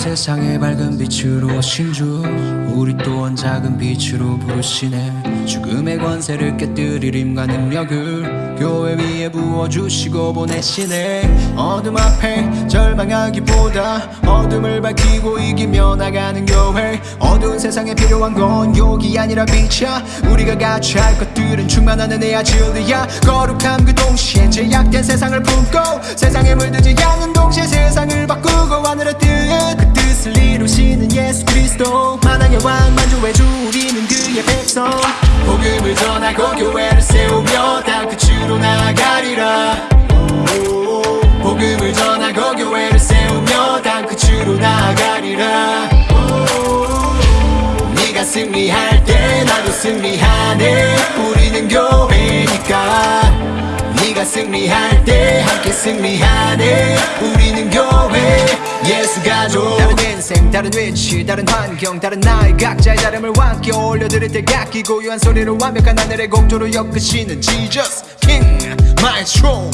세상의 밝은 빛으로 오신 주 우리 또한 작은 빛으로 부르시네. 죽음의 권세를 깨뜨릴 힘과 능력을 교회 위에 부어주시고 보내시네. 어둠 앞에 절망하기보다 어둠을 밝히고 이기며 나가는 교회. 어두운 세상에 필요한 건 욕이 아니라 빛이야. 우리가 같이 할 것들은 충만한 은혜야 진리야. 거룩함 그 동시에 제약된 세상을 품고 세상 그리스도 만왕의 왕 만주의 주 우리는 그의 백성? 복음을 전하고 교회를 세우며 땅 끝으로 나아가리라. 복음을 전하고 교회를 세우며 땅 끝으로 나아가리라. 네가 승리할 때 나도 승리하네. 우리는 교회니까. 네가 승리할 때 함께 승리하네. 우리는 교회 예수 가족 다른 인생 다른 위치 다른 환경 다른 나이 각자의 다름을 함께 올려드릴 때 각기 고유한 소리로 완벽한 하늘의 공조로 엮으시는 Jesus King Maestro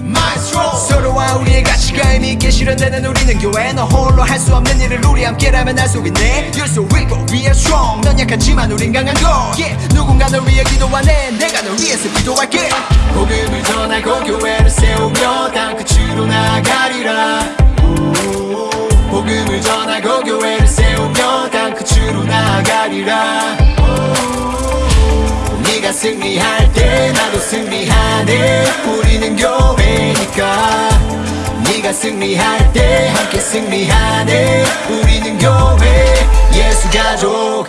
Maestro 서로와 우리의 가치가 의미 있게 실현되는 우리는 교회 너 홀로 할 수 없는 일을 우리 함께라면 할 수 있네. You're so weak but we are strong. 넌 약하지만 우린 강한 거 yeah. 누군가 널 위해 기도하네. 내가 널 위해서 기도할게. 복음을 전하고 교회를 세우며 땅 끝으로 나아가리라 복음을 전하고 교회를 세우며 땅 끝으로 나아가리라. 네가 승리할 때 나도 승리하네. 우리는 교회니까. 네가 승리할 때 함께 승리하네. 우리는 교회 예수 가족